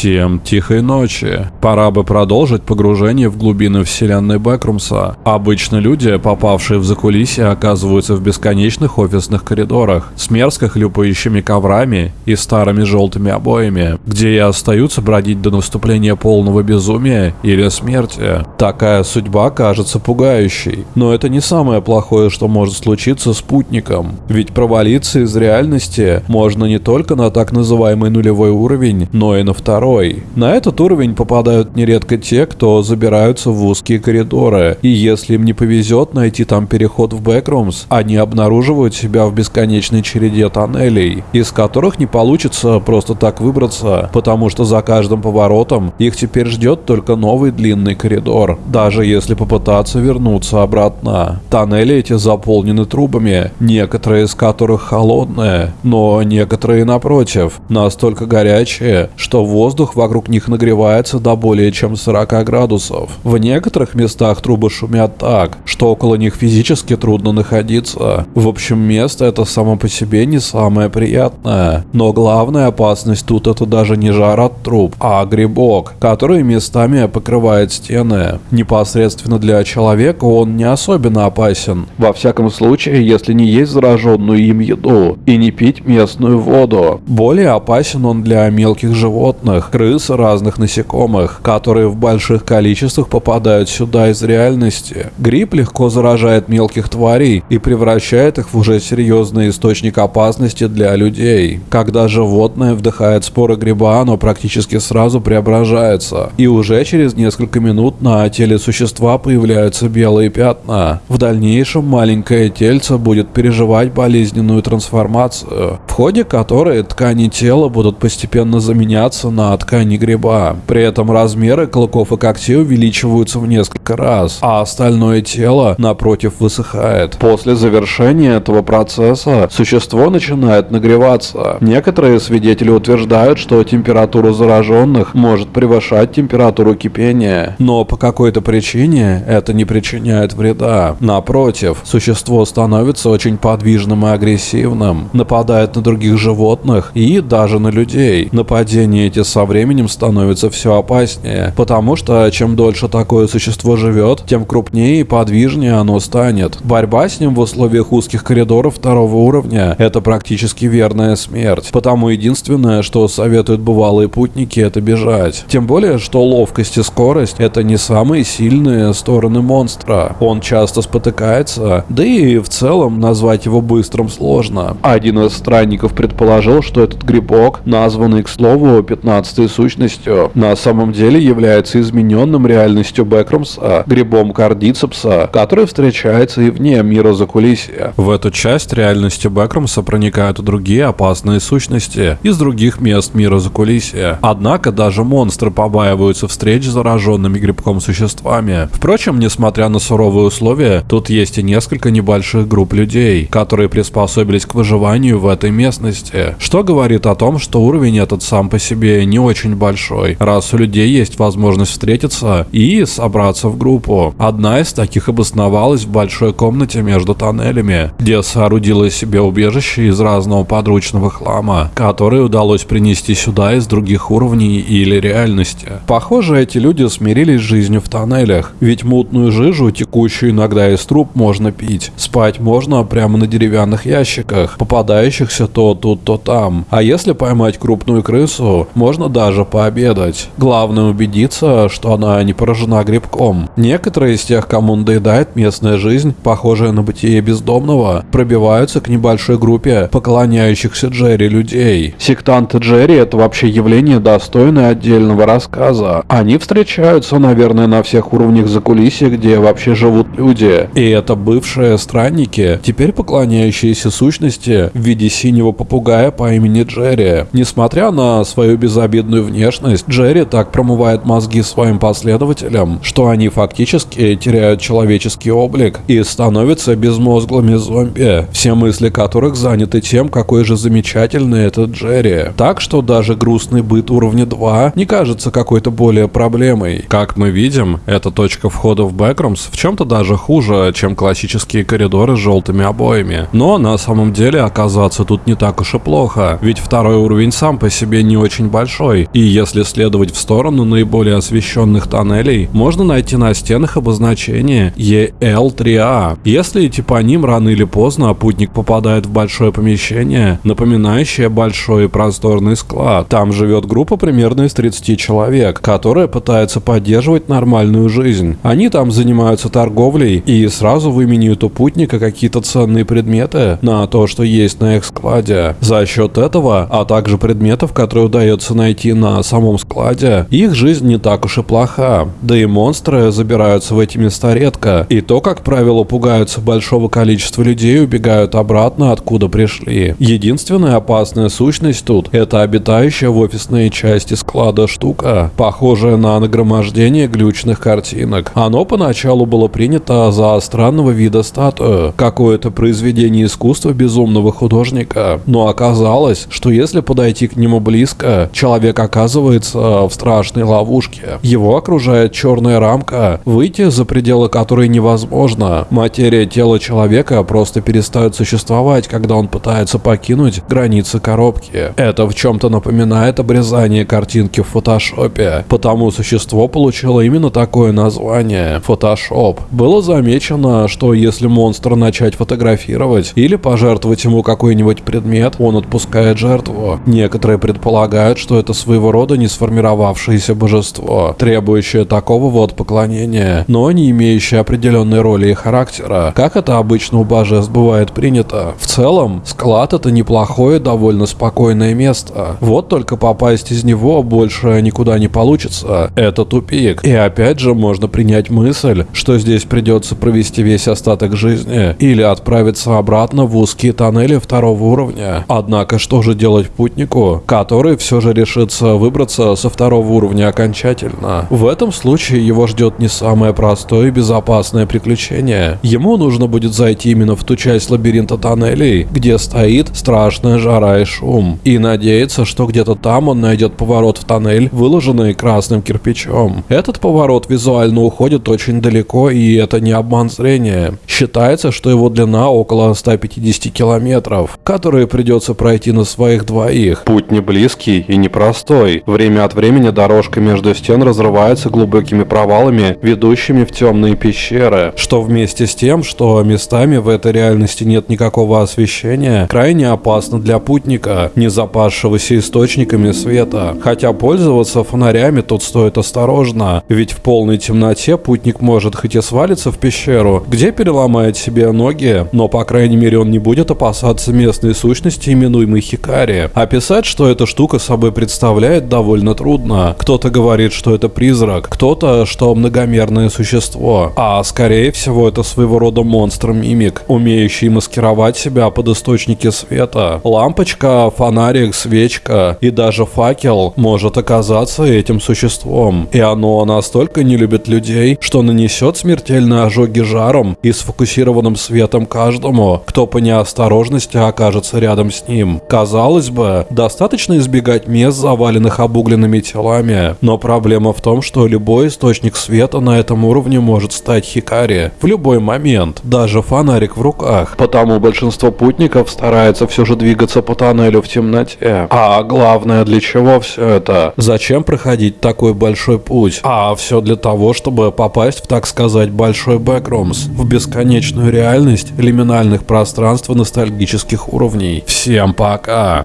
Всем тихой ночи. Пора бы продолжить погружение в глубины вселенной Бэкрумса. Обычно люди, попавшие в закулисье, оказываются в бесконечных офисных коридорах с мерзко хлюпающими коврами и старыми желтыми обоями, где и остаются бродить до наступления полного безумия или смерти. Такая судьба кажется пугающей, но это не самое плохое, что может случиться спутником. Ведь провалиться из реальности можно не только на так называемый нулевой уровень, но и на второй. На этот уровень попадают нередко те, кто забираются в узкие коридоры, и если им не повезет найти там переход в Бэкрумс, они обнаруживают себя в бесконечной череде тоннелей, из которых не получится просто так выбраться, потому что за каждым поворотом их теперь ждет только новый длинный коридор, даже если попытаться вернуться обратно. Тоннели эти заполнены трубами, некоторые из которых холодные, но некоторые напротив, настолько горячие, что воздух вокруг них нагревается до более чем 40 градусов. В некоторых местах трубы шумят так, что около них физически трудно находиться. В общем, место это само по себе не самое приятное. Но главная опасность тут это даже не жар от труб, а грибок, который местами покрывает стены. Непосредственно для человека он не особенно опасен. Во всяком случае, если не есть зараженную им еду и не пить местную воду. Более опасен он для мелких животных, крыс разных насекомых, которые в больших количествах попадают сюда из реальности. Гриб легко заражает мелких тварей и превращает их в уже серьезный источник опасности для людей. Когда животное вдыхает споры гриба, оно практически сразу преображается, и уже через несколько минут на теле существа появляются белые пятна. В дальнейшем маленькое тельце будет переживать болезненную трансформацию, в ходе которой ткани тела будут постепенно заменяться на ткани гриба. При этом размеры клыков и когтей увеличиваются в несколько раз, а остальное тело, напротив, высыхает. После завершения этого процесса существо начинает нагреваться. Некоторые свидетели утверждают, что температура зараженных может превышать температуру кипения, но по какой-то причине это не причиняет вреда. Напротив, существо становится очень подвижным и агрессивным, нападает на других животных и даже на людей. Нападения эти со временем становятся все опаснее, потому что чем дольше такое существо живет, тем крупнее и подвижнее оно станет. Борьба с ним в условиях узких коридоров второго уровня – это практически верная смерть. Потому единственное, что советуют бывалые путники, это бежать. Тем более, что ловкость и скорость – это не самые сильные стороны монстра. Он часто спотыкается, да и в целом назвать его быстрым сложно. Один из странников предположил, что этот грибок, названный, к слову, 15-й сущностью, на самом деле является измененным реальностью Бэкрумса, грибом кардицепса, который встречается и вне мира закулисья. В эту часть реальности Бэкрумса проникают и другие опасные сущности из других мест мира закулисья. Однако даже монстры побаиваются встреч с зараженными грибком существами. Впрочем, несмотря на суровые условия, тут есть и несколько небольших групп людей, которые приспособились к выживанию в этой местности, что говорит о том, что уровень этот сам по себе не очень большой, раз у людей есть возможность встретиться и собраться в группу. Одна из таких обосновалась в большой комнате между тоннелями, где соорудила себе убежище из разного подручного хлама, который удалось принести сюда из других уровней или реальности. Похоже, эти люди смирились с жизнью в тоннелях, ведь мутную жижу, текущую иногда из труб, можно пить. Спать можно прямо на деревянных ящиках, попадающихся то тут, то там. А если поймать крупную крысу, можно даже пообедать. Главное убедиться, что она не поражена грибком. Некоторые из тех, кому надоедает местная жизнь, похожая на бытие бездомного, пробиваются к небольшой группе поклоняющихся Джерри людей. Сектанты Джерри это вообще явление достойное отдельного рассказа. Они встречаются, наверное, на всех уровнях закулисья, где вообще живут люди. И это бывшие странники, теперь поклоняющиеся сущности в виде синего попугая по имени Джерри. Несмотря на свою безобидную внешность, Джерри так промывает мозги своим последователям, что они фактически теряют человеческий облик и становятся безмозглыми зомби, все мысли которых заняты тем, какой же замечательный этот Джерри. Так что даже грустный быт уровня 2 не кажется какой-то более проблемой. Как мы видим, эта точка входа в Бэкрумс в чем-то даже хуже, чем классические коридоры с желтыми обоями. Но на самом деле оказаться тут не так уж и плохо, ведь второй уровень сам по себе не очень большой, простой, и если следовать в сторону наиболее освещенных тоннелей, можно найти на стенах обозначение EL3A. Если идти по ним рано или поздно, путник попадает в большое помещение, напоминающее большой просторный склад. Там живет группа примерно из 30 человек, которая пытается поддерживать нормальную жизнь. Они там занимаются торговлей и сразу выменяют у путника какие-то ценные предметы на то, что есть на их складе. За счет этого, а также предметов, которые удается найти на самом складе, их жизнь не так уж и плоха. Да и монстры забираются в эти места редко, и то, как правило, пугаются большого количества людей и убегают обратно, откуда пришли. Единственная опасная сущность тут – это обитающая в офисной части склада штука, похожая на нагромождение глючных картинок. Оно поначалу было принято за странного вида статую, какое-то произведение искусства безумного художника, но оказалось, что если подойти к нему близко, человек оказывается в страшной ловушке. Его окружает черная рамка, выйти за пределы которой невозможно. Материя тела человека просто перестает существовать, когда он пытается покинуть границы коробки. Это в чем-то напоминает обрезание картинки в фотошопе, потому существо получило именно такое название – фотошоп. Было замечено, что если монстра начать фотографировать или пожертвовать ему какой-нибудь предмет, он отпускает жертву. Некоторые предполагают, что это своего рода не сформировавшееся божество, требующее такого вот поклонения, но не имеющее определенной роли и характера, как это обычно у божеств бывает принято. В целом, склад это неплохое, довольно спокойное место. Вот только попасть из него больше никуда не получится. Это тупик. И опять же можно принять мысль, что здесь придется провести весь остаток жизни или отправиться обратно в узкие тоннели второго уровня. Однако что же делать путнику, который все же решится выбраться со второго уровня окончательно? В этом случае его ждет не самое простое и безопасное приключение. Ему нужно будет зайти именно в ту часть лабиринта тоннелей, где стоит страшная жара и шум, и надеяться, что где-то там он найдет поворот в тоннель, выложенный красным кирпичом. Этот поворот визуально уходит очень далеко, и это не обман зрения. Считается, что его длина около 150 километров, которые придется пройти на своих двоих. Путь не близкий и непростой. Время от времени дорожка между стен разрывается глубокими провалами, ведущими в темные пещеры, что вместе с тем, что местами в этой реальности нет никакого освещения, крайне опасно для путника, не запасшегося источниками света. Хотя пользоваться фонарями тут стоит осторожно, ведь в полной темноте путник может хоть и свалиться в пещеру, где переломает себе ноги, но по крайней мере он не будет опасаться местной сущности, именуемой Хикари. Описать, что эта штука собой представляет, довольно трудно. Кто-то говорит, что это призрак, кто-то, что многомерное существо, а скорее всего это своего рода монстр-мимик, умеющий маскировать себя под источники света. Лампочка, фонарик, свечка и даже факел может оказаться этим существом. И оно настолько не любит людей, что нанесет смертельные ожоги жаром и сфокусированным светом каждому, кто по неосторожности окажется рядом с ним. Казалось бы, достаточно избегать мест, заваленных обугленными телами, но проблема в том, что любой источник света на этом уровне может стать Хикари в любой момент, даже фонарик в руках. Потому большинство путников старается все же двигаться по тоннелю в темноте. А главное, для чего все это? Зачем проходить такой большой путь? А все для того, чтобы попасть в, так сказать, большой бэкрумс, в бесконечную реальность лиминальных пространств и ностальгических уровней. Всем пока!